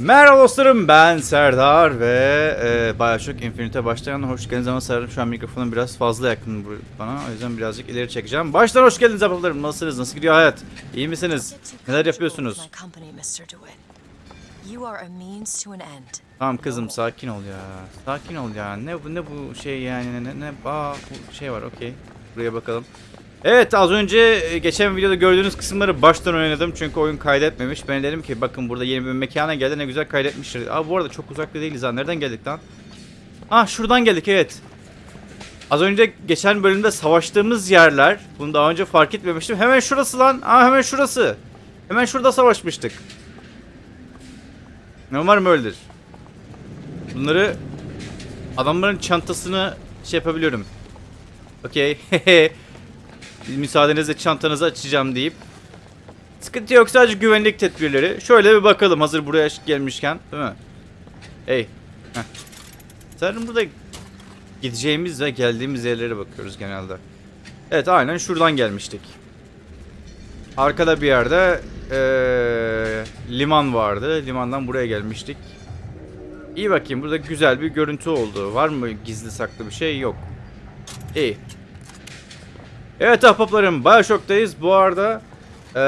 Merhaba dostlarım ben Serdar ve e, Bioshock Infinite'e başlayan hoş geldiniz ama sanırım şu an mikrofonum biraz fazla yakın bana o yüzden birazcık ileri çekeceğim. Baştan hoş geldiniz ablalarım nasılsınız nasıl gidiyor hayat iyi misiniz neler yapıyorsunuz? Tamam kızım sakin ol ya sakin ol ya ne bu ne bu şey yani ne ne bu şey var okey buraya bakalım. Evet az önce e, geçen videoda gördüğünüz kısımları baştan oynadım çünkü oyun kaydetmemiş. Ben dedim ki bakın burada yeni bir mekana geldi ne güzel kaydetmiştir. Aa bu arada çok uzakta değiliz ha. Nereden geldik lan? Ah şuradan geldik evet. Az önce geçen bölümde savaştığımız yerler. Bunu daha önce fark etmemiştim. Hemen şurası lan. Aa hemen şurası. Hemen şurada savaşmıştık. Umarım öyledir. Bunları adamların çantasını şey yapabiliyorum. Okey. Müsaadenizle çantanızı açacağım deyip. Sıkıntı yok sadece güvenlik tedbirleri. Şöyle bir bakalım hazır buraya gelmişken. Değil mi? Hey. Heh. Sanırım burada gideceğimiz ve geldiğimiz yerlere bakıyoruz genelde. Evet aynen şuradan gelmiştik. Arkada bir yerde eee, liman vardı. Limandan buraya gelmiştik. İyi bakayım burada güzel bir görüntü oldu. Var mı gizli saklı bir şey? Yok. İyi. Evet ahbaplarım Bioshock'tayız. Bu arada eee,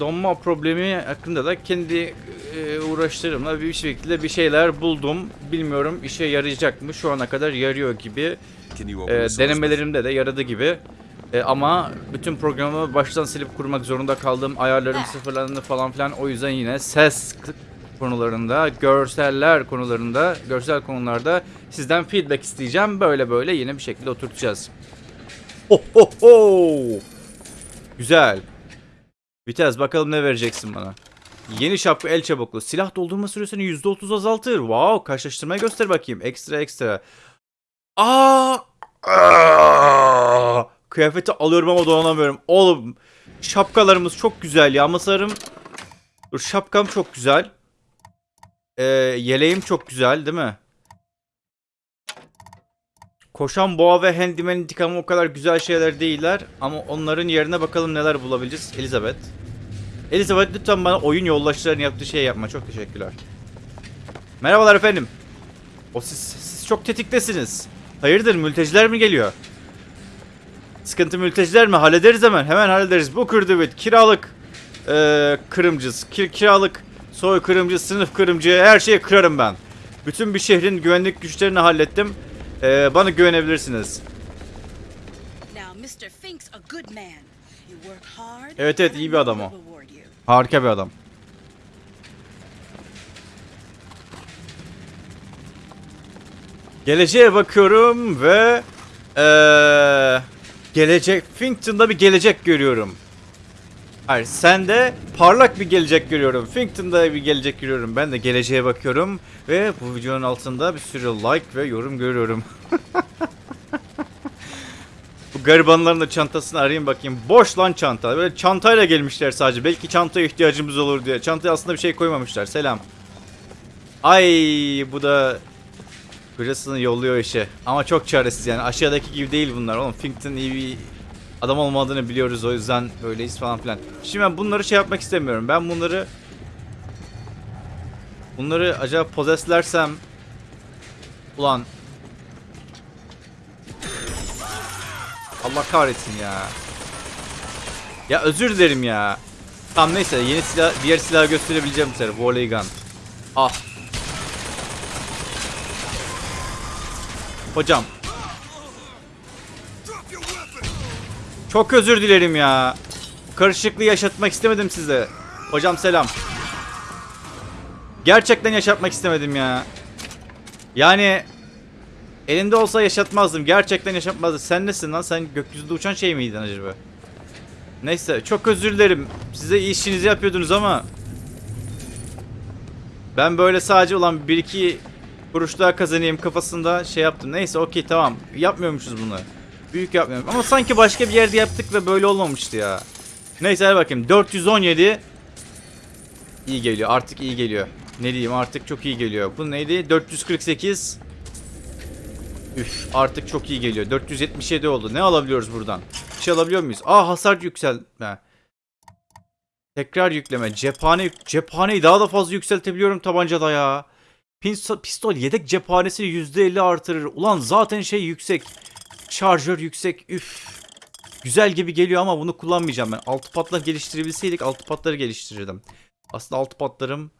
donma problemi hakkında da kendi eee, uğraşlarımla bir şekilde bir şeyler buldum. Bilmiyorum işe yarayacak mı? Şu ana kadar yarıyor gibi. Source denemelerimde de yaradı gibi. Eee, ama bütün programı baştan silip kurmak zorunda kaldım. Ayarlarım sıfırlandı falan filan. O yüzden yine ses konularında, görseller konularında, görsel konularda sizden feedback isteyeceğim. Böyle böyle yine bir şekilde oturtacağız. Ho ho ho! Güzel. Vites bakalım ne vereceksin bana. Yeni şapka el çabuklu. Silah doldurma süresini %30 azaltır. Wow, karşılaştırmayı göster bakayım. Ekstra ekstra. Aa! Aa! Kıyafeti alıyorum ama dolanamıyorum. Oğlum şapkalarımız çok güzel ya. Masarım. Dur şapkam çok güzel. Ee, yeleğim çok güzel değil mi? Koşan boğa ve handyman intikamı o kadar güzel şeyler değiller. Ama onların yerine bakalım neler bulabileceğiz. Elizabeth. Elizabeth lütfen bana oyun yoldaşlarının yaptığı şey yapma. Çok teşekkürler. Merhabalar efendim. O siz, siz çok tetiktesiniz. Hayırdır mülteciler mi geliyor? Sıkıntı mülteciler mi? Hallederiz hemen. Hemen hallederiz. Bu kırdıvit. Kiralık eee kırımcız. Ki, kiralık soy kırımcı, sınıf kırımcı. Her şeyi kırarım ben. Bütün bir şehrin güvenlik güçlerini hallettim. Eee, bana güvenebilirsiniz. Evet, evet, iyi bir adam o. Harika bir adam. Geleceğe bakıyorum ve eee gelecek Finkton'da bir gelecek görüyorum. Hayır, sen de parlak bir gelecek görüyorum. Finkton'da bir gelecek görüyorum. Ben de geleceğe bakıyorum ve bu videonun altında bir sürü like ve yorum görüyorum. Bu garibanların da çantasını arayayım bakayım. Boş lan çanta. Böyle çantayla gelmişler sadece. Belki çantaya ihtiyacımız olur diye. Çantaya aslında bir şey koymamışlar. Selam. Ay bu da kocasını yolluyor işe. Ama çok çaresiz yani. Aşağıdaki gibi değil bunlar. Oğlum Finkton iyi bir adam olmadığını biliyoruz. O yüzden böyleyiz falan filan. Şimdi ben bunları şey yapmak istemiyorum. Ben bunları bunları acaba possesslersem ulan Allah kahretsin ya. Ya özür dilerim ya. Tamam neyse yeni silah, diğer silahı gösterebileceğim sefer. Volley gun. Ah. Hocam. Çok özür dilerim ya. Karışıklığı yaşatmak istemedim size. Hocam selam. Gerçekten yaşatmak istemedim ya. Yani Elinde olsa yaşatmazdım. Gerçekten yaşatmazdım. Sen nesin lan? Sen gökyüzünde uçan şey miydin acaba? Neyse çok özür dilerim. Size işinizi yapıyordunuz ama ben böyle sadece olan bir iki kuruş daha kazanayım kafasında şey yaptım. Neyse okey tamam. Yapmıyormuşuz bunu. Büyük yapmıyorum. Ama sanki başka bir yerde yaptık ve böyle olmamıştı ya. Neyse hadi bakayım. 417 iyi geliyor. Artık iyi geliyor. Ne diyeyim artık çok iyi geliyor. Bu neydi? 448 Üf artık çok iyi geliyor. 477 oldu. Ne alabiliyoruz buradan? Bir şey alabiliyor muyuz? Aa hasar yüksel. Ha. Tekrar yükleme. Cephane cephaneyi daha da fazla yükseltebiliyorum tabancada ya. Pistol, pistol yedek cephanesini %50 artırır. Ulan zaten şey yüksek. Şarjör yüksek. Üf. Güzel gibi geliyor ama bunu kullanmayacağım ben. Altı patlar geliştirebilseydik altı patları geliştirirdim. Aslında altı patlarım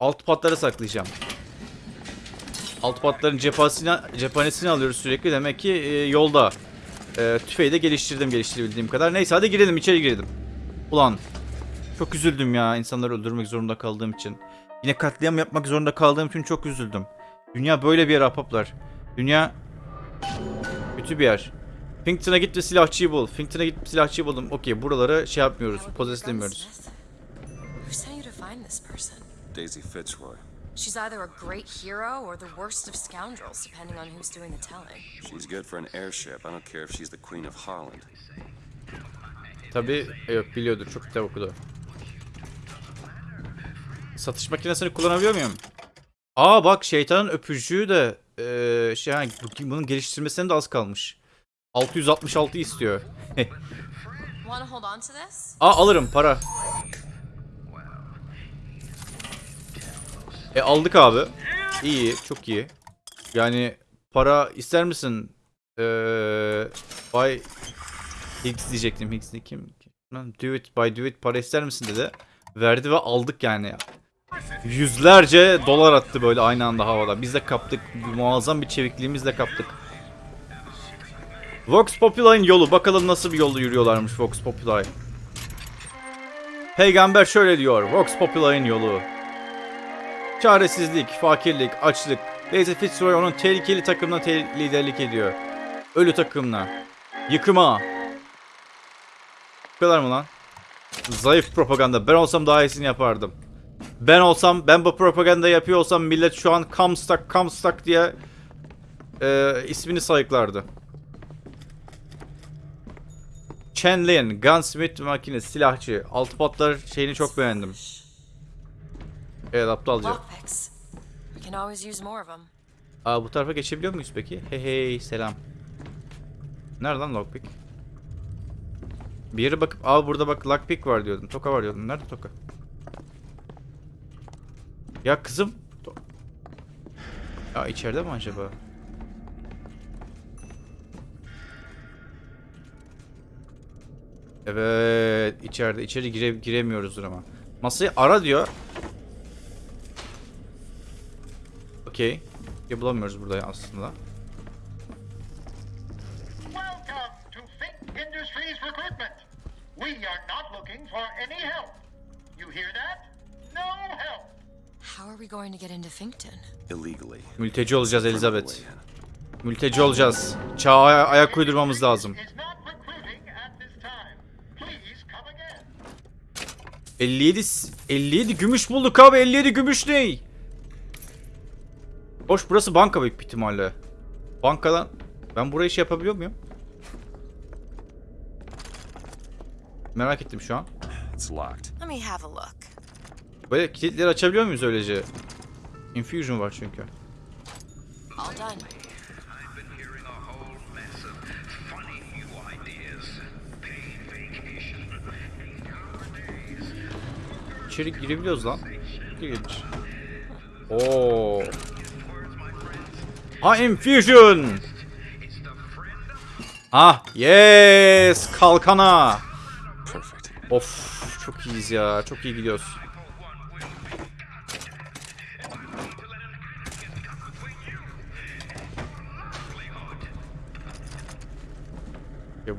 altı patlara saklayacağım. Altı patların cephanesini, cephanesini alıyoruz sürekli. Demek ki e, yolda. E, tüfeği de geliştirdim geliştirebildiğim kadar. Neyse hadi girelim içeri girelim. Ulan çok üzüldüm ya insanları öldürmek zorunda kaldığım için. Yine katliam yapmak zorunda kaldığım için çok üzüldüm. Dünya böyle bir yer ahbaplar. Dünya kötü bir yer. Finkton'a git ve silahçıyı bul. Finkton'a git silahçıyı buldum. Okey buraları şey yapmıyoruz. Pozeslemiyoruz. Daisy Fitzroy. She's either a great hero or the worst of scoundrels, depending on who's doing the telling. She's good for an airship. I don't care if she's the Queen of Holland. Tabi yok biliyordur. Çok kitap okudu. Satış makinesini kullanabiliyor muyum? Aa bak şeytanın öpücüğü de eee şey yani bu- bunun geliştirmesine de az kalmış. 666 istiyor. Aa alırım para. E aldık abi. İyi, çok iyi. Yani para ister misin? Eee Bay Higgs diyecektim. Higgs kim? Do it, buy do it. Para ister misin dedi. Verdi ve aldık yani. Yüzlerce dolar attı böyle aynı anda havada. Biz de kaptık. Muazzam bir çevikliğimizle kaptık. Vox Populi'nin yolu. Bakalım nasıl bir yolda yürüyorlarmış Vox Populi. Peygamber şöyle diyor. Vox Populi'nin yolu. Çaresizlik, fakirlik, açlık. Daisy Fitzroy onun tehlikeli takımına te- liderlik ediyor. Ölü takımına. Yıkıma. Bu kadar mı lan? Zayıf propaganda. Ben olsam daha iyisini yapardım. Ben olsam, ben bu propaganda yapıyor olsam millet şu an Comstock, Comstock diye e, ismini sayıklardı. Chen Lin, Gunsmith makine, silahçı. Altı patlar şeyini çok beğendim. Evet aptalca. Aa bu tarafa geçebiliyor muyuz peki? Hey hey selam. Nerede lan lockpick? Bir yere bakıp aa burada bak lockpick var diyordum. Toka var diyordum. Nerede toka? Ya kızım. Ya içeride mi acaba? Evet içeride içeri gire, giremiyoruzdur ama. Masayı ara diyor. Okey. Bulamıyoruz burada aslında. Mülteci olacağız Elizabeth. Mülteci olacağız. Çağa aya- ayak uydurmamız lazım. Is not recruiting at this time. Please come again. 57 s- 57 gümüş bulduk abi. 57 gümüş ne? Hoş burası banka büyük ihtimalle. Bankadan ben burayı şey yapabiliyor muyum? Merak ettim şu an. It's locked. Let me have a look. Böyle kilitleri açabiliyor muyuz öylece? Infusion var çünkü. İçeri girebiliyoruz lan. İlginç. Oo. Ha infusion. Ah yes kalkana. Of çok iyiyiz ya. Çok iyi gidiyoruz.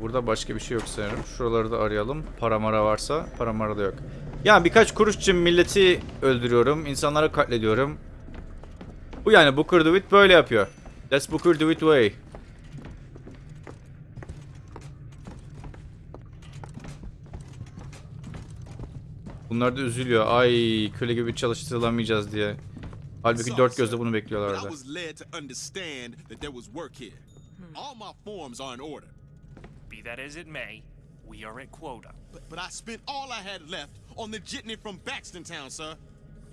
Burada başka bir şey yok sanırım. Şuraları da arayalım. Para mara varsa. Para mara da yok. Ya birkaç kuruş için milleti öldürüyorum. insanları katlediyorum. Bu yani Booker DeWitt böyle yapıyor. That's Booker DeWitt way. Bunlar da üzülüyor. Ay köle gibi çalıştırılamayacağız diye. Halbuki dört gözle bunu bekliyorlardı. Be that as it may, we are at quota. but, but I spent all I had left on the jitney from Baxton Town, sir.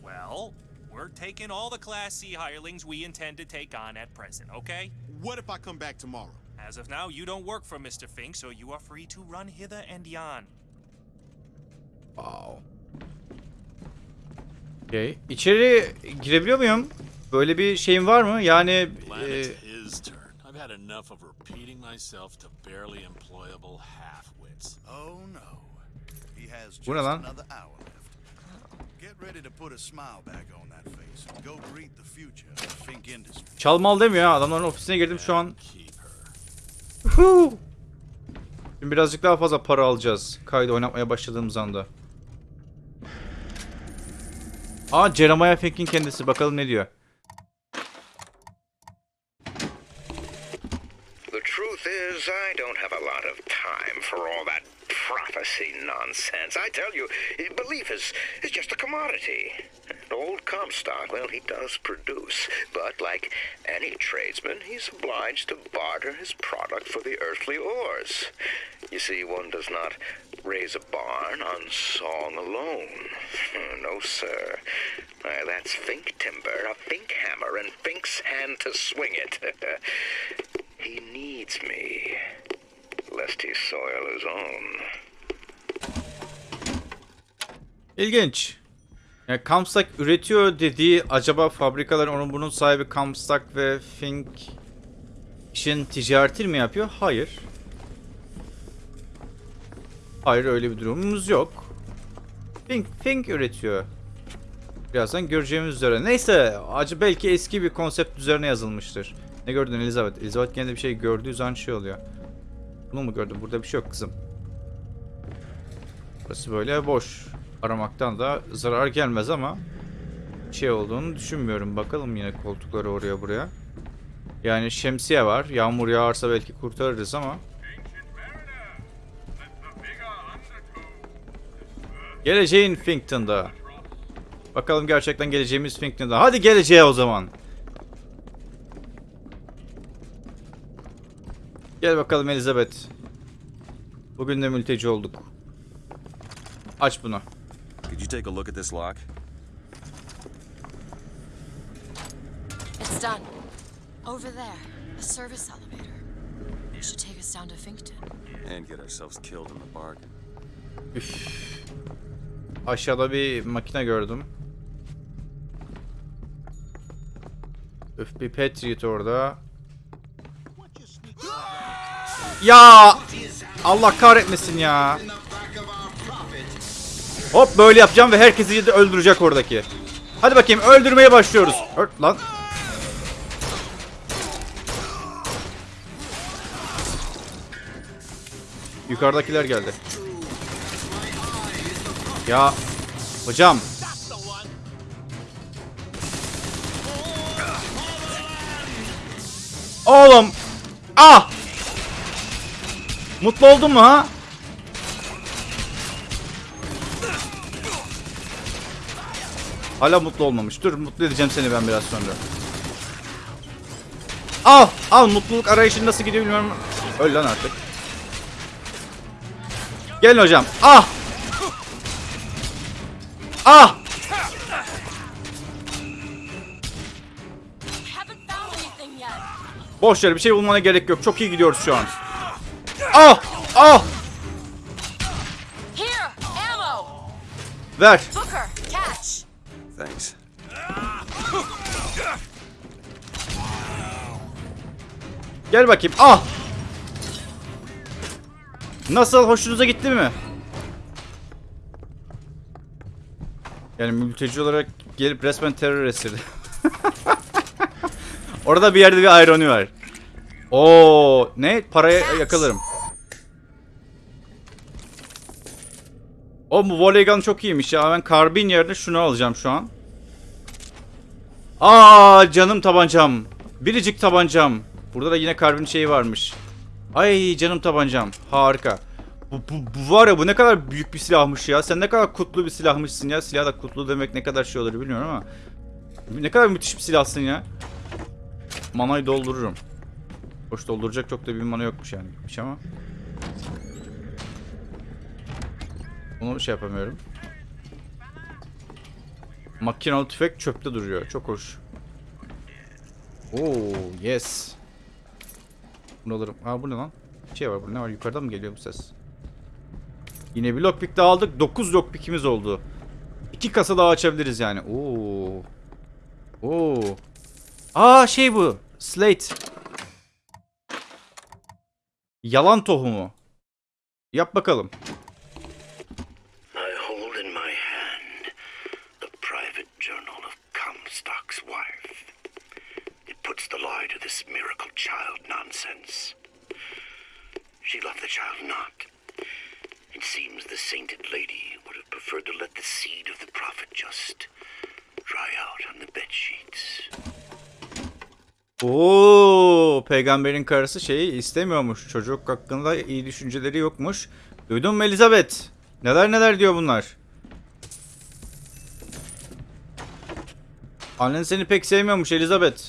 Well, we're taking all the Class C hirelings we intend to take on at present, okay? What if I come back tomorrow? As of now, you don't work for Mr. Fink, so you are free to run hither and yon. Wow. Okay. İçeri girebiliyor muyum? Böyle bir şeyim var mı? Yani e, had enough of repeating myself to barely employable half-wits. Oh no. He has just another hour left. Get ready to put a smile back on that face go greet the future of Fink Industries. çalmal demiyor ha. Adamların ofisine girdim şu an. Şimdi birazcık daha fazla para alacağız. Kaydı oynatmaya başladığımız anda. Aa Jeremiah Fink'in kendisi. Bakalım ne diyor. Of time for all that prophecy nonsense. I tell you, belief is, is just a commodity. Old Comstock, well, he does produce, but like any tradesman, he's obliged to barter his product for the earthly ores. You see, one does not raise a barn on song alone. No, sir. Why, that's Fink timber, a Fink hammer, and Fink's hand to swing it. He needs me, lest he soil his own. İlginç. Yani Comstock üretiyor dediği acaba fabrikaların onun bunun sahibi Comstock ve Fink işin ticaretini mi yapıyor? Hayır. Hayır öyle bir durumumuz yok. Fink, Fink üretiyor. Birazdan göreceğimiz üzere. Neyse acı belki eski bir konsept üzerine yazılmıştır. Ne gördün Elizabeth? Elizabeth gene bir şey gördüğü zaman şey oluyor. Bunu mu gördün? Burada bir şey yok kızım. Burası böyle boş. Aramaktan da zarar gelmez ama şey olduğunu düşünmüyorum. Bakalım yine koltukları oraya buraya. Yani şemsiye var. Yağmur yağarsa belki kurtarırız ama. Geleceğin Finkton'da. Bakalım gerçekten geleceğimiz Finkton'da. Hadi geleceğe o zaman. Gel bakalım Elizabeth. Bugün de mülteci olduk. Aç bunu. Could you take a look at this lock? It's done. Over there, a service elevator. Should take us down to Finkton. And get ourselves killed in the bargain. Aşağıda bir makine gördüm. Öf bir Patriot orada. Ya Allah kahretmesin ya. Hop böyle yapacağım ve herkesi de öldürecek oradaki. Hadi bakayım öldürmeye başlıyoruz. Ört lan. Yukarıdakiler geldi. Ya hocam Oğlum Ah Mutlu oldun mu ha? Hala mutlu olmamış. Dur mutlu edeceğim seni ben biraz sonra. Al al mutluluk arayışın nasıl gidiyor bilmiyorum. Öl lan artık. Gelin hocam. Ah Ah! Boş ver bir şey bulmana gerek yok. Çok iyi gidiyoruz şu an. Ah! Ah! Here, ammo. Ver. Booker, catch. Thanks. Gel bakayım. Ah! Nasıl? Hoşunuza gitti mi? Yani mülteci olarak gelip resmen terör esirdi. Orada bir yerde bir ironi var. Oo, ne? Paraya yakalarım. O bu volley gun çok iyiymiş ya. Ben karbin yerine şunu alacağım şu an. Aa canım tabancam. Biricik tabancam. Burada da yine karbin şeyi varmış. Ay canım tabancam. Harika. Bu, bu, bu var ya bu ne kadar büyük bir silahmış ya. Sen ne kadar kutlu bir silahmışsın ya. Silah da kutlu demek ne kadar şey olur bilmiyorum ama. Ne kadar müthiş bir silahsın ya. Manayı doldururum. Hoş dolduracak çok da bir mana yokmuş yani. Gitmiş ama. Bunu şey yapamıyorum. Makinalı tüfek çöpte duruyor. Çok hoş. Oo, yes. Bunu alırım. Aa bu ne lan? Bir şey var burada. Ne var? Yukarıdan mı geliyor bu ses? Yine bir lockpick daha aldık. 9 lockpick'imiz oldu. 2 kasa daha açabiliriz yani. Oo. Oo. Aa şey bu. Slate. Yalan tohumu. Yap bakalım. I hold in my hand the private journal of Comstock's wife. It puts the lie to this miracle child nonsense. She loved the child not. It seems the sainted lady would have preferred to let the seed of the prophet just dry out on the bed sheets. Oo, peygamberin karısı şeyi istemiyormuş. Çocuk hakkında iyi düşünceleri yokmuş. Duydun mu Elizabeth? Neler neler diyor bunlar. Annen seni pek sevmiyormuş Elizabeth.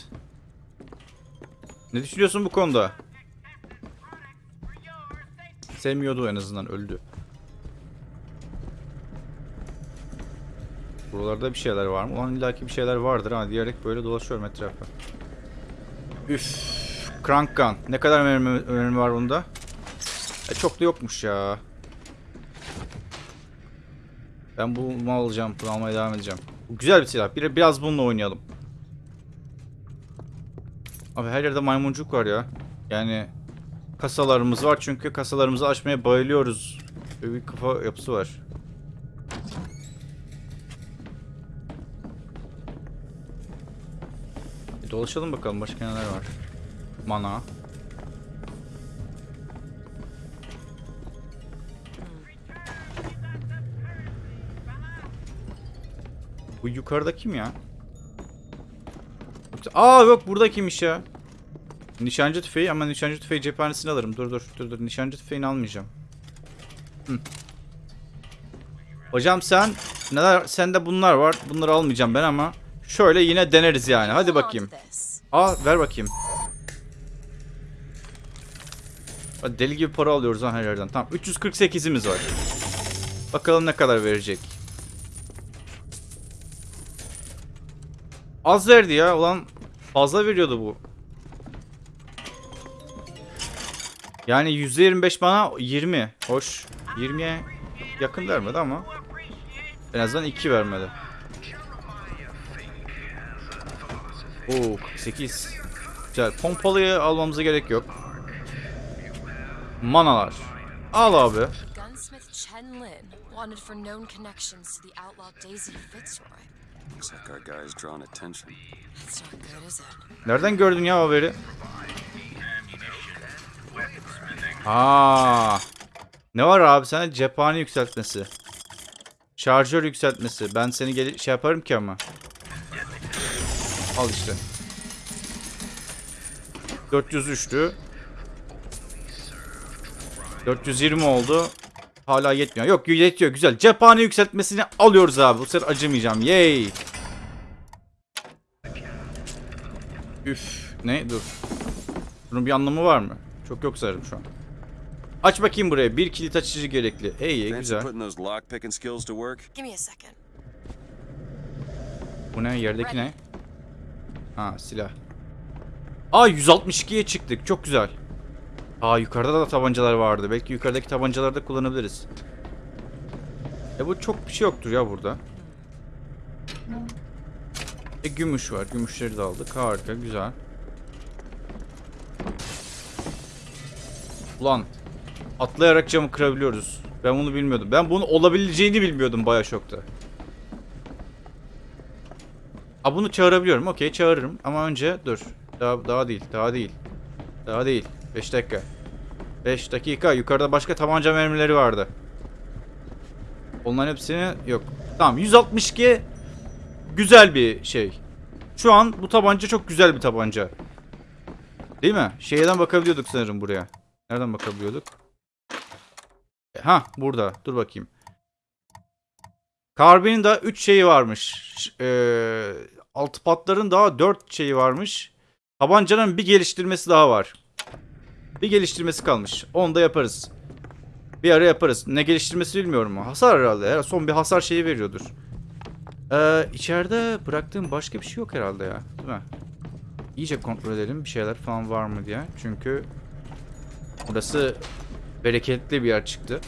Ne düşünüyorsun bu konuda? Sevmiyordu en azından öldü. Buralarda bir şeyler var mı? Ulan illaki bir şeyler vardır ha diyerek böyle dolaşıyorum etrafa. Üf. Crank gun. Ne kadar mermi, mermi var bunda? E, çok da yokmuş ya. Ben bunu alacağım. Bunu almaya devam edeceğim. Güzel bir silah. Bir, biraz bununla oynayalım. Abi her yerde maymuncuk var ya. Yani kasalarımız var çünkü kasalarımızı açmaya bayılıyoruz. Böyle bir kafa yapısı var. Bir dolaşalım bakalım başka neler var. Mana. Bu yukarıda kim ya? Yoksa- Aa yok burada kimmiş ya? Nişancı tüfeği ama nişancı tüfeği cephanesini alırım. Dur dur dur dur nişancı tüfeğini almayacağım. Hı. Hocam sen neler sende bunlar var. Bunları almayacağım ben ama şöyle yine deneriz yani. Hadi bakayım. Aa ver bakayım. Hadi deli gibi para alıyoruz lan her yerden. Tamam 348'imiz var. Bakalım ne kadar verecek. Az verdi ya. Ulan fazla veriyordu bu. Yani %25 bana 20. Hoş. 20'ye yakın vermedi ama. En azından 2 vermedi. Oo 48. Güzel. Pompalıyı almamıza gerek yok. Manalar. Al abi. Gunsmith Chen Lin, wanted for known connections to the outlaw Daisy Fitzroy. Looks like our guy's drawn attention. That's not good, is it? Nereden gördün ya haberi? Aa. Ne var abi sana cephane yükseltmesi. Şarjör yükseltmesi. Ben seni gel şey yaparım ki ama. Al işte. 403'tü. 420 oldu. Hala yetmiyor. Yok yetiyor güzel. Cephane yükseltmesini alıyoruz abi. Bu sefer acımayacağım. Yay. Üf. Ne? Dur. Bunun bir anlamı var mı? Çok yok sanırım şu an. Aç bakayım buraya. Bir kilit açıcı gerekli. İyi güzel. Bu ne? Yerdeki ne? Ha silah. Aa 162'ye çıktık. Çok güzel. Aa yukarıda da tabancalar vardı. Belki yukarıdaki tabancaları da kullanabiliriz. E bu çok bir şey yoktur ya burada. E gümüş var. Gümüşleri de aldık. Harika. Güzel. Ulan. Atlayarak camı kırabiliyoruz. Ben bunu bilmiyordum. Ben bunu olabileceğini bilmiyordum Bioshok'ta. Ha bunu çağırabiliyorum. Okey çağırırım. Ama önce dur. Daha, daha değil. Daha değil. Daha değil. 5 dakika. 5 dakika. Yukarıda başka tabanca mermileri vardı. Onların hepsini yok. Tamam 162 güzel bir şey. Şu an bu tabanca çok güzel bir tabanca. Değil mi? Şeyden bakabiliyorduk sanırım buraya. Nereden bakabiliyorduk? Ha burada. Dur bakayım. Karbinin da 3 şeyi varmış. Ee, altı patların daha 4 şeyi varmış. Tabancanın bir geliştirmesi daha var. Bir geliştirmesi kalmış. Onu da yaparız. Bir ara yaparız. Ne geliştirmesi bilmiyorum. Hasar herhalde. Son bir hasar şeyi veriyordur. Ee, içeride bıraktığım başka bir şey yok herhalde ya. Değil mi? İyice kontrol edelim. Bir şeyler falan var mı diye. Çünkü burası bereketli bir yer çıktı.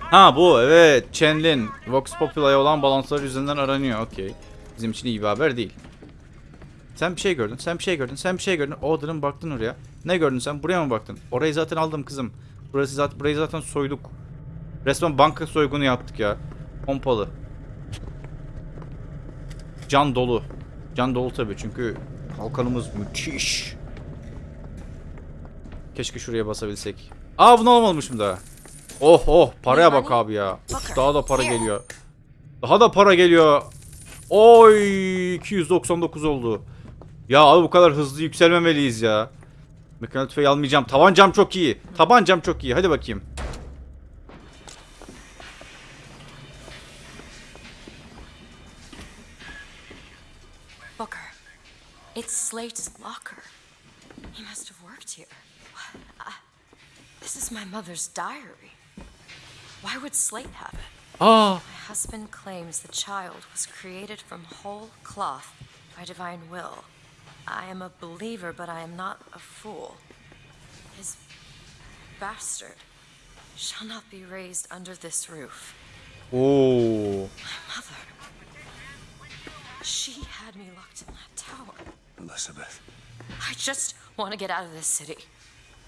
Ha bu evet. Chenlin. Vox Populi olan balanslar yüzünden aranıyor. Okey. Bizim için iyi bir haber değil. Sen bir şey gördün. Sen bir şey gördün. Sen bir şey gördün. Order'ın baktın oraya. Ne gördün sen? Buraya mı baktın? Orayı zaten aldım kızım. Burası zaten burayı zaten soyduk. Resmen banka soygunu yaptık ya. Pompalı. Can dolu. Can dolu tabii çünkü kalkanımız müthiş. Keşke şuraya basabilsek. Aa bunu almamışım daha. Oh oh paraya bak abi ya. Uf, daha da para geliyor. Daha da para geliyor. Oy 299 oldu. Ya abi bu kadar hızlı yükselmemeliyiz ya. Mekanik tüfeği almayacağım. Tabancam çok iyi. Tabancam çok iyi. Hadi bakayım. Booker, it's Slate's locker. He must have worked here. Uh, this is my mother's diary. Why would Slate have it? Aa My husband claims the child was created from whole cloth by divine will. I am a believer, but I am not a fool. His bastard shall not be raised under this roof. Oo. Mother, she had me locked in that tower. Elizabeth. I just want to get out of this city.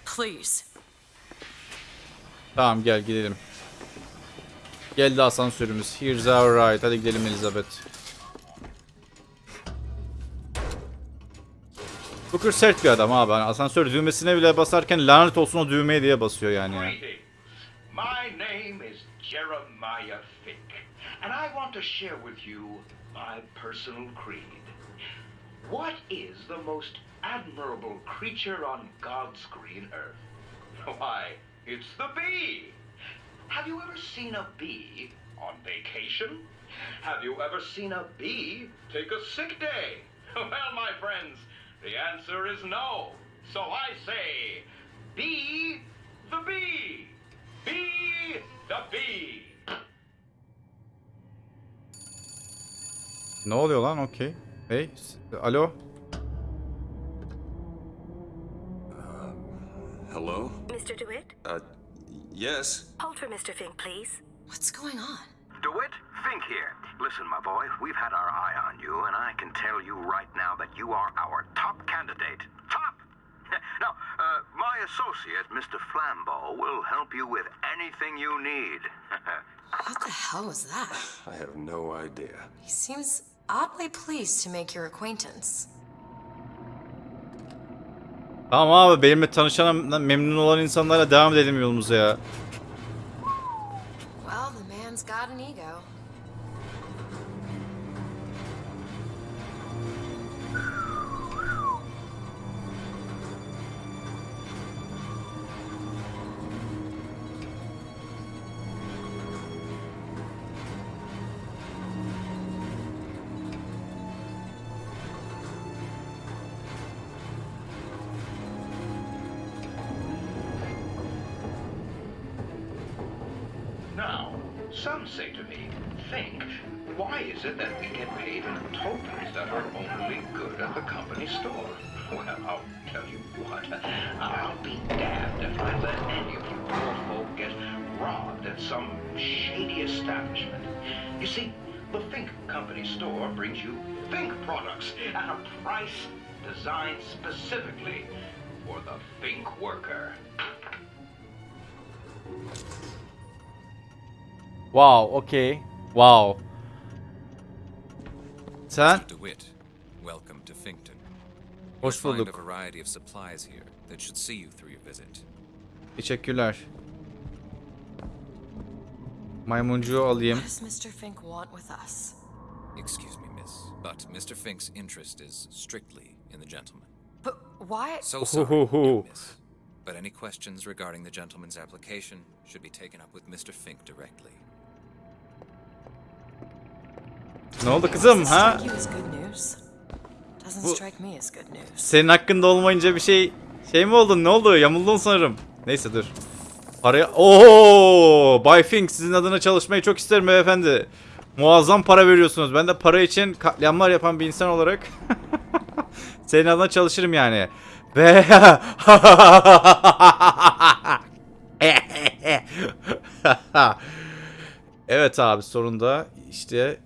Please. Tamam gel gidelim. Geldi asansörümüz. Here's our ride. Hadi gidelim Elizabeth. Booker sert bir adam abi. Hani asansör düğmesine bile basarken lanet olsun o düğmeye diye basıyor yani ya. My name is Jeremiah Fink, and I want to share with you my personal creed. What is the most admirable creature on God's green earth? Why, it's the bee. Have you ever seen a bee on vacation? Have you ever seen a bee take a sick day? Well, my friends, the answer is no. So I say, be the bee. Be the bee. Ne oluyor lan? Okey. Hey. s- Alo. Hello? Mr. DeWitt? Uh, yes? Hold for Mr. Fink, please. What's going on? DeWitt, Fink here. Listen, my boy, we've had our eye on you, and I can tell you right now that you are our top candidate. Top! now, uh, my associate, Mr. Flambeau, will help you with anything you need. What the hell was that? I have no idea. He seems oddly pleased to make your acquaintance. Tamam abi benimle tanışan memnun olan insanlarla devam edelim yolumuza ya. Well, the man's got an ego. Some say to me, Fink, why is it that we get paid in tokens that are only good at the company store? Well, I'll tell you what, I'll be damned if I let any of you poor folk get robbed at some shady establishment. You see, the Fink Company store brings you Fink products at a price designed specifically for the Fink worker. Wow, okay. Wow. Sen? Mr. DeWitt, welcome to Finkton. Hoş You'll find bulduk. a variety of supplies here that should see you through your visit. Teşekkürler. Maymuncuğu alayım. What does Mr. Fink want with us? Excuse me, miss, but Mr. Fink's interest is strictly in the gentleman. But why? So sorry, Ooh. young miss. But any questions regarding the gentleman's application should be taken up with Mr. Fink directly. Ne oldu kızım ha? Bu-. Senin hakkında olmayınca bir şey şey mi oldun? Ne oldu? Yamuldun sanırım. Neyse dur. Paraya... Oo! Bay Fink sizin adına çalışmayı çok isterim beyefendi. Muazzam para veriyorsunuz. Ben de para için katliamlar yapan bir insan olarak senin adına çalışırım yani. Ve Evet abi sonunda işte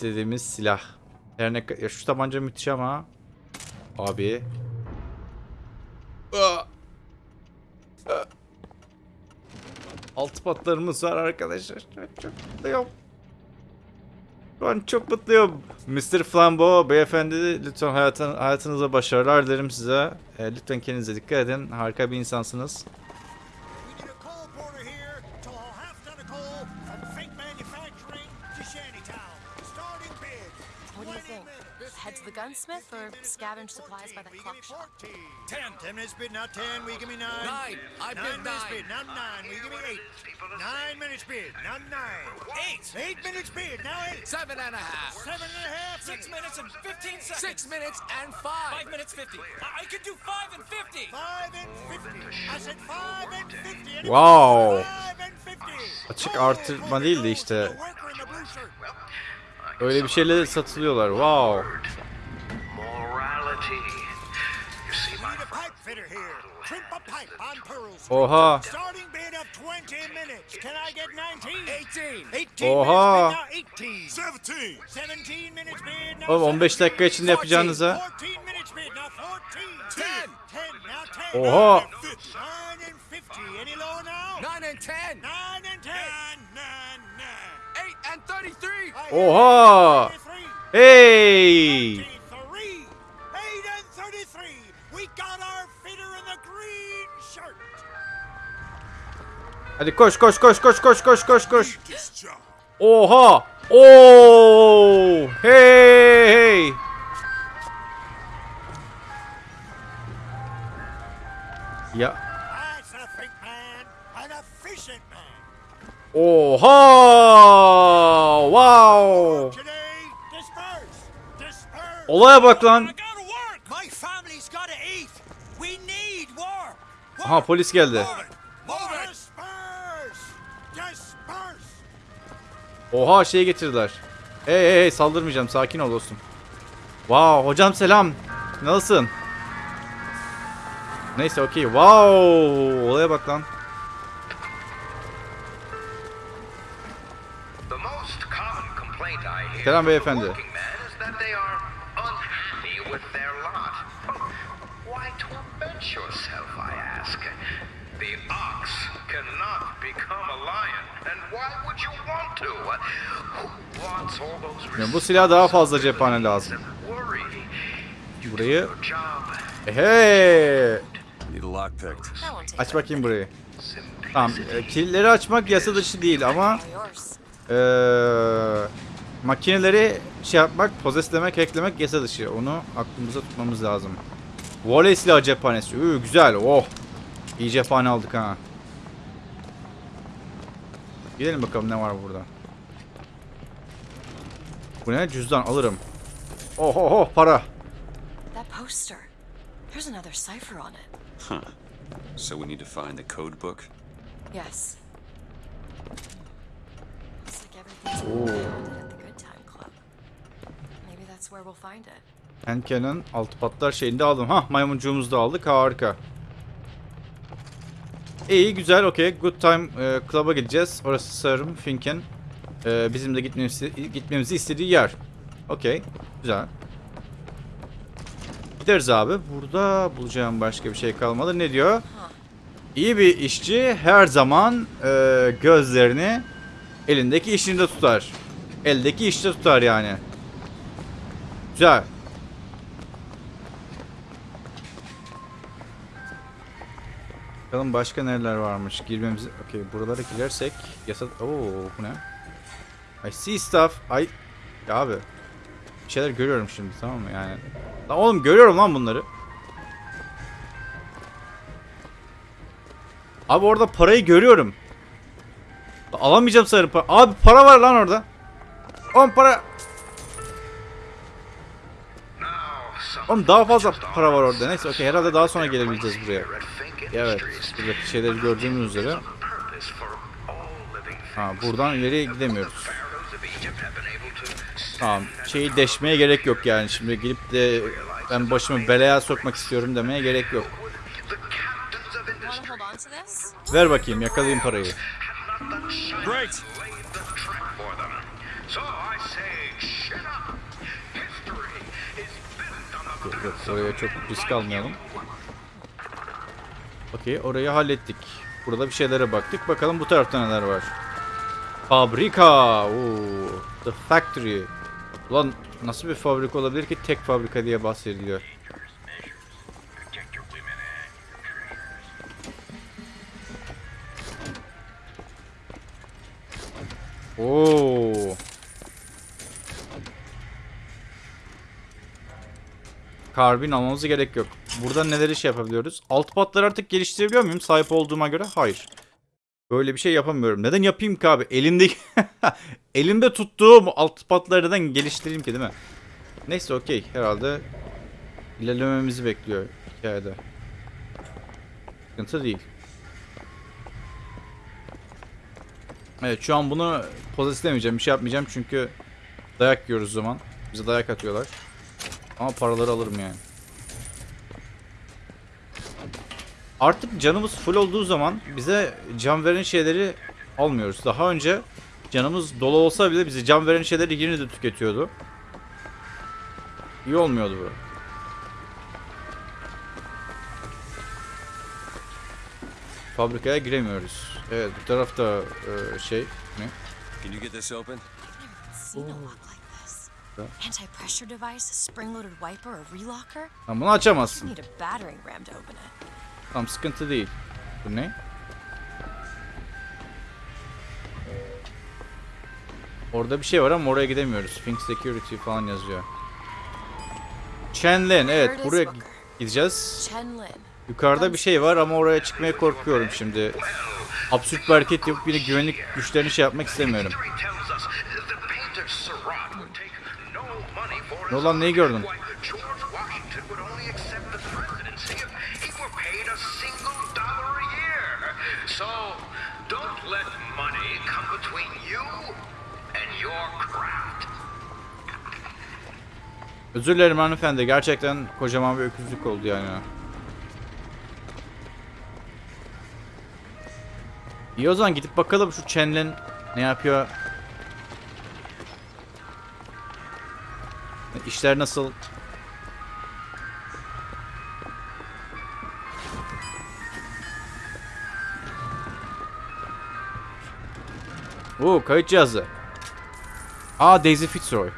istediğimiz silah. Her ne ya şu tabanca müthiş ama abi. Altı patlarımız var arkadaşlar. Çok, mutluyum. Şu an çok mutluyum. Mr. Flambeau beyefendi lütfen hayatın, hayatınıza başarılar dilerim size. E, lütfen kendinize dikkat edin. Harika bir insansınız. What do you think? Head to the gunsmith or scavenge supplies by the We clock shop? 14. Ten. Ten minutes bid, now ten. We give me nine. Nine. I bid nine minutes nine. bid, now nine. We give me eight. Nine minutes bid, now nine. Eight. Eight minutes bid, now eight. Seven and a half. Seven and a half. Six minutes and 15 seconds. Six minutes and five. Five minutes 50. I, I could do five and 50. Five and fifty. I said five and fifty. Anybody? Wow. Five and fifty. Açık Go, artırma porter, değil de işte. to Öyle bir şeyle satılıyorlar. Wow. Oha. Oha. Oğlum 15 dakika içinde yapacağınıza. Oha. 9 and 10. 9 and 10. Green shirt. Hadi koş koş koş koş koş koş koş koş. Oha. Oo. Hey hey. Ya. Oha. Wow. Olaya bak lan. Aha polis geldi. Oha şey getirdiler. Hey hey saldırmayacağım sakin ol dostum. Wow hocam selam. Nasılsın? Neyse okey. Wow olaya bak lan. I ask? The ox cannot become a lion, and why would you want to? Who wants all those Ya bu silah daha fazla cephane lazım. Burayı. Job Hey. Aç bakayım burayı. Tamam. e, kilitleri açmak yasa dışı değil ama eee makineleri şey yapmak, pozeslemek, hacklemek yasa dışı. Onu aklımıza tutmamız lazım. Voley silah cephanesi. Üü, güzel. Oh. İyi cephane aldık ha. Gidelim bakalım ne var burada. Bu ne? Cüzdan alırım. Oh oh oh para. That poster. There's another cipher on it. Huh. So we need to find the code book? Yes. Looks like everything's been founded at the Good Time Club. Henke'nin altı patlar şeyini de aldım. Hah maymuncuğumuzu da aldık. Harika. İyi güzel okey. Good Time e, Club'a gideceğiz. Orası sanırım Fink'in e, bizim de gitmemizi, gitmemizi istediği yer. Okey. Güzel. Gideriz abi. Burada bulacağım başka bir şey kalmadı. Ne diyor? İyi bir işçi her zaman e, gözlerini elindeki işinde tutar. Eldeki işte tutar yani. Güzel. Bakalım başka nereler varmış. Girmemiz... Okey buralara girersek yasa... Oo bu ne? I see stuff. I... Ya abi. Bir şeyler görüyorum şimdi tamam mı yani. Lan oğlum görüyorum lan bunları. Abi orada parayı görüyorum. Alamayacağım sanırım para. Abi para var lan orada. Oğlum para... Oğlum daha fazla para var orada. Neyse okey herhalde daha sonra gelebileceğiz buraya. Evet. Buradaki şeyleri gördüğümüz üzere. Ha buradan ileriye gidemiyoruz. Tamam. Şeyi deşmeye gerek yok yani. Şimdi gelip de ben başımı belaya sokmak istiyorum demeye gerek yok. Ver bakayım yakalayayım parayı. Great. Yok, oraya çok risk almayalım. Okey orayı hallettik. Burada bir şeylere baktık. Bakalım bu tarafta neler var. Fabrika. Oo, the factory. Ulan nasıl bir fabrika olabilir ki tek fabrika diye bahsediliyor. Oo. Karbin almamıza gerek yok. Burada neleri şey yapabiliyoruz? Alt patları artık geliştirebiliyor muyum? Sahip olduğuma göre hayır. Böyle bir şey yapamıyorum. Neden yapayım ki abi? Elimde elimde tuttuğum alt patları neden geliştireyim ki değil mi? Neyse okey. Herhalde ilerlememizi bekliyor hikayede. Sıkıntı değil. Evet şu an bunu pozitiflemeyeceğim. Bir şey yapmayacağım çünkü dayak yiyoruz zaman. Bize dayak atıyorlar. Ama paraları alırım yani. Artık canımız full olduğu zaman bize can veren şeyleri almıyoruz. Daha önce canımız dolu olsa bile bize can veren şeyleri yine de tüketiyordu. İyi olmuyordu bu. Fabrikaya giremiyoruz. Evet bu tarafta e, şey ne? Can you get this open? Seen a lock like this. Anti-pressure device, a spring-loaded wiper, a relocker. Lan bunu açamazsın. need a battering ram to open it. Tamam sıkıntı değil. Bu ne? Orada bir şey var ama oraya gidemiyoruz. Think Security falan yazıyor. Chenlen evet buraya gi- gideceğiz. Chenlin. Yukarıda bir şey var ama oraya çıkmaya korkuyorum şimdi. Absürt bir hareket yapıp yine güvenlik güçlerini şey yapmak istemiyorum. History tells us the painter Surratt would take no money for Ne olan neyi gördün? Özür dilerim hanımefendi. Gerçekten kocaman bir öküzlük oldu yani. İyi o zaman gidip bakalım şu Chenlen ne yapıyor. İşler nasıl? Oo kayıt cihazı. Aa Daisy Fitzroy.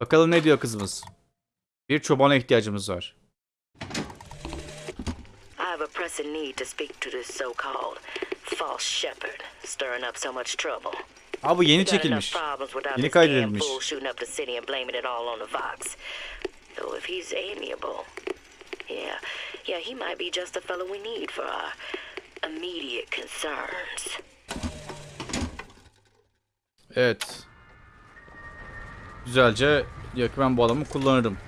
Bakalım ne diyor kızımız. Bir çobana ihtiyacımız var. I have a pressing need to speak to this so-called false shepherd, stirring up so much trouble. Aa bu yeni çekilmiş. Yeni kaydedilmiş. yeah, he might be just the fellow we need for our immediate concerns. Evet. Güzelce diyor ki ben bu adamı kullanırım.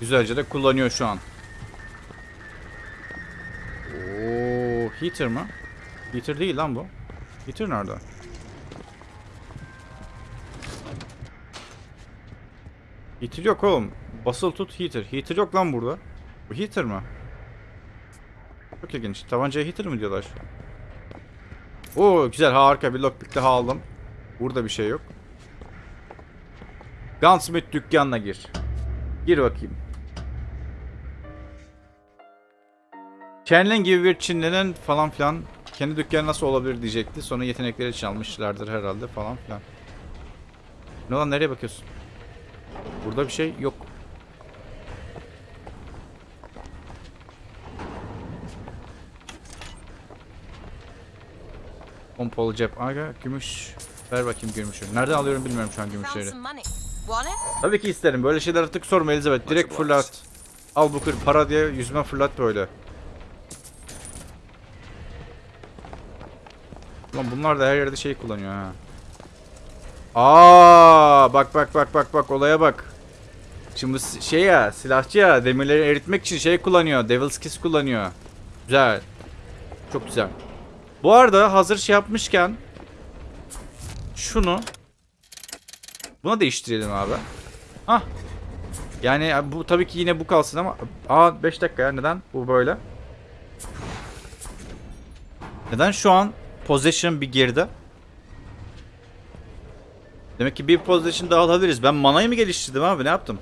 Güzelce de kullanıyor şu an. Oo, heater mı? Heater değil lan bu. Heater nerede? Heater yok oğlum. Basılı tut heater. Heater yok lan burada. Bu heater mı? Çok ilginç. Tabancaya heater mi diyorlar? Oo güzel harika bir lockpick daha aldım. Burada bir şey yok. Gunsmith dükkanına gir. Gir bakayım. Chenlen gibi bir Çinlinin falan filan kendi dükkanı nasıl olabilir diyecekti. Sonra yetenekleri çalmışlardır herhalde falan filan. Ne lan nereye bakıyorsun? Burada bir şey yok. Pompalı cep. Aga gümüş. Ver bakayım gümüşü. Nereden alıyorum bilmiyorum şu an gümüşleri. Tabii ki isterim. Böyle şeyler artık sorma Elizabeth. Direkt fırlat. Al bu kır para diye yüzüme fırlat böyle. Ulan bunlar da her yerde şey kullanıyor ha. Aa, bak bak bak bak bak olaya bak. Şimdi si- şey ya silahçı ya demirleri eritmek için şey kullanıyor. Devil's Kiss kullanıyor. Güzel. Çok güzel. Bu arada hazır şey yapmışken şunu Buna değiştirelim abi. Hah. Yani bu tabii ki yine bu kalsın ama aa 5 dakika ya neden bu böyle? Neden şu an possession bir geride? Demek ki bir position daha alabiliriz. Ben manayı mı geliştirdim abi? Ne yaptım?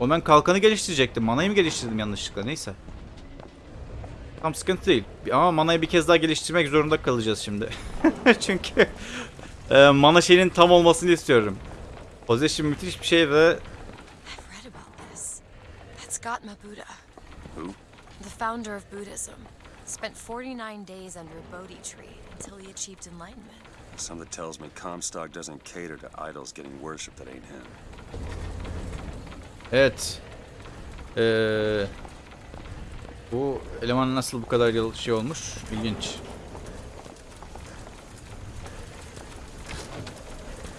O ben kalkanı geliştirecektim. Manayı mı geliştirdim yanlışlıkla? Neyse. Tam sıkıntı değil. Ama manayı bir kez daha geliştirmek zorunda kalacağız şimdi. Çünkü e, mana şeyinin tam olmasını istiyorum. Possession müthiş bir şey ve? The founder of Buddhism. Spent 49 days under a Bodhi tree until he achieved enlightenment. Something tells me Comstock doesn't cater to idols getting worship that ain't him. evet. Ee, bu eleman nasıl bu kadar yıl şey olmuş? İlginç.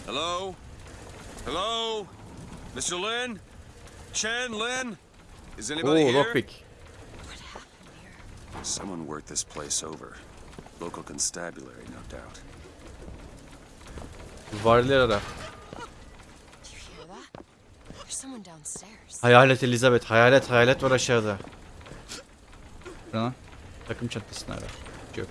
Hello? Hello? Mr. Lin? Chen Lin? Is anybody Oo, here? lockpick. Someone worked this place over. Local constabulary, no doubt. Varlılar ara. Hayalet Elizabeth. Hayalet hayalet var aşağıda. Lan? Takım çantasını ara. Yok.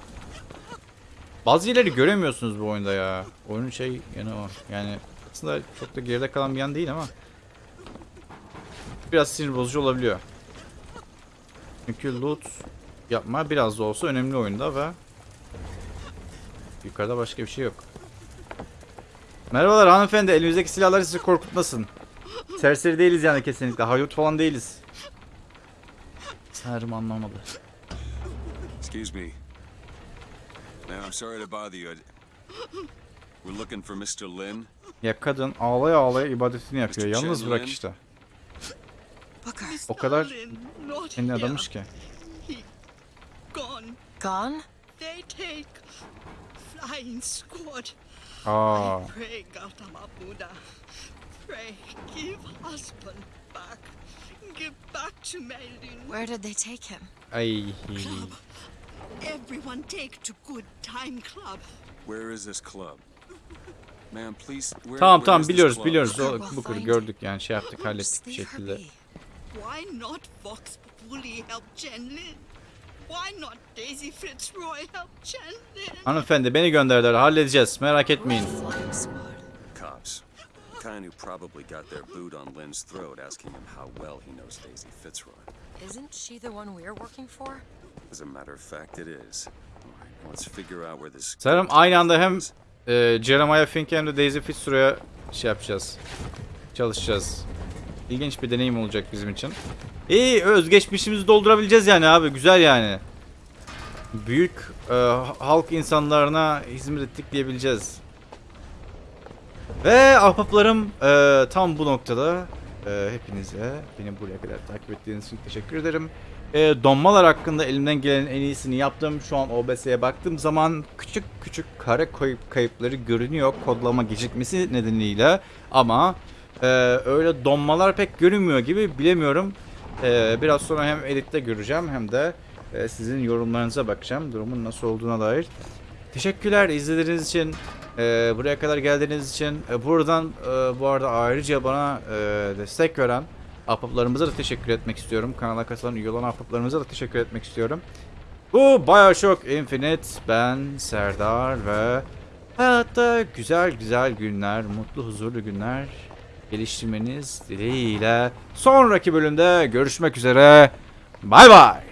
Bazı yerleri göremiyorsunuz bu oyunda ya. Oyunun şey yanı o. Yani aslında çok da geride kalan bir yan değil ama. Biraz sinir bozucu olabiliyor. Çünkü loot yapma biraz da olsa önemli oyunda ve yukarıda başka bir şey yok. Merhabalar hanımefendi. Elimizdeki silahlar sizi korkutmasın. Serseri değiliz yani kesinlikle. Haydut falan değiliz. Sanırım anlamadı. Excuse me. Man, I'm sorry to bother you. We're looking for Mr. Lin. Ya kadın ağlaya ağlaya ibadetini yapıyor. Yalnız bırak işte. O kadar kendi adamış ki. Gone. Gone? They take flying squad. Aa, Pray, Gautama Buddha. Pray, give husband back. Give back to Melin. Where did they take him? ay. Everyone take to good time club. Where is this club? Man, please. Where, Tamam where tamam is this biliyoruz club? biliyoruz. O, bu find gördük yani şey yaptık hallettik bir şekilde. Why not Vox Populi help Chen Lin? Hanımefendi beni gönderdiler halledeceğiz merak etmeyin. Cops. Kind who probably got their boot on Lynn's throat asking him how well he knows Daisy Fitzroy. Isn't she the one we're working for? As a matter of fact, it is. Let's figure out where this. Sanırım aynı anda hem e, Jeremiah Fink hem de Daisy Fitzroy'a şey yapacağız. Çalışacağız. İlginç bir deneyim olacak bizim için. İyi özgeçmişimizi doldurabileceğiz yani abi güzel yani. Büyük e, halk insanlarına hizmet ettik diyebileceğiz. Ve ahbaplarım e, tam bu noktada e, hepinize beni buraya kadar takip ettiğiniz için teşekkür ederim. E, donmalar hakkında elimden gelenin en iyisini yaptım. Şu an OBS'ye baktığım zaman küçük küçük kare kayıp kayıpları görünüyor kodlama gecikmesi nedeniyle. Ama e, öyle donmalar pek görünmüyor gibi bilemiyorum. E, biraz sonra hem editte göreceğim hem de e, sizin yorumlarınıza bakacağım. Durumun nasıl olduğuna dair. Teşekkürler izlediğiniz için. e, buraya kadar geldiğiniz için. E, buradan e, bu arada ayrıca bana e, destek veren ahbaplarımıza da teşekkür etmek istiyorum. Kanala katılan üye olan ahbaplarımıza da teşekkür etmek istiyorum. Bu Bioshock Infinite. Ben Serdar ve hayatta güzel güzel günler, mutlu huzurlu günler geliştirmeniz dileğiyle sonraki bölümde görüşmek üzere. Bay bay.